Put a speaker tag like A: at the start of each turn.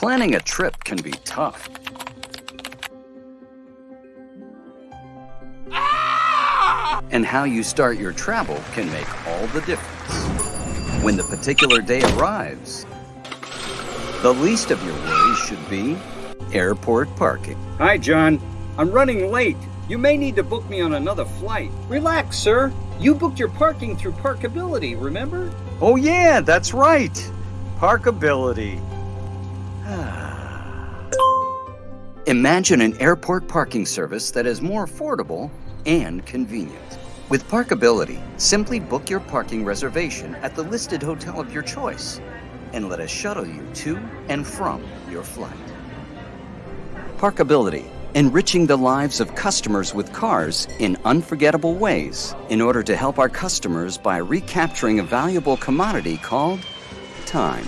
A: Planning a trip can be tough. And how you start your travel can make all the difference. When the particular day arrives, the least of your worries should be airport parking.
B: Hi, John. I'm running late. You may need to book me on another flight. Relax, sir. You booked your parking through Parkability, remember?
A: Oh, yeah, that's right. Parkability. Imagine an airport parking service that is more affordable and convenient. With Parkability, simply book your parking reservation at the listed hotel of your choice and let us shuttle you to and from your flight. Parkability, enriching the lives of customers with cars in unforgettable ways in order to help our customers by recapturing a valuable commodity called time.